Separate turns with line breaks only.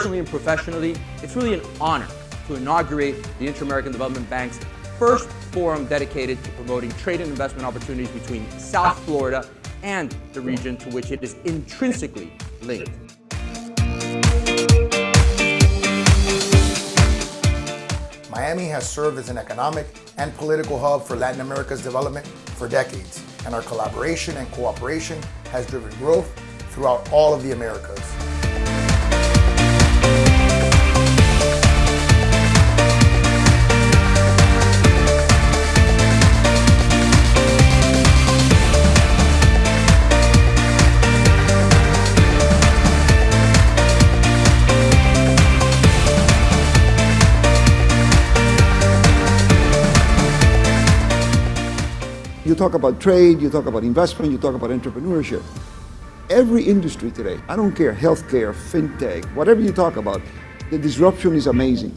professionally, it's really an honor to inaugurate the Inter-American Development Bank's first forum dedicated to promoting trade and investment opportunities between South Florida and the region to which it is intrinsically linked.
Miami has served as an economic and political hub for Latin America's development for decades, and our collaboration and cooperation has driven growth throughout all of the Americas.
You talk about trade, you talk about investment, you talk about entrepreneurship. Every industry today, I don't care, healthcare, fintech, whatever you talk about, the disruption is amazing.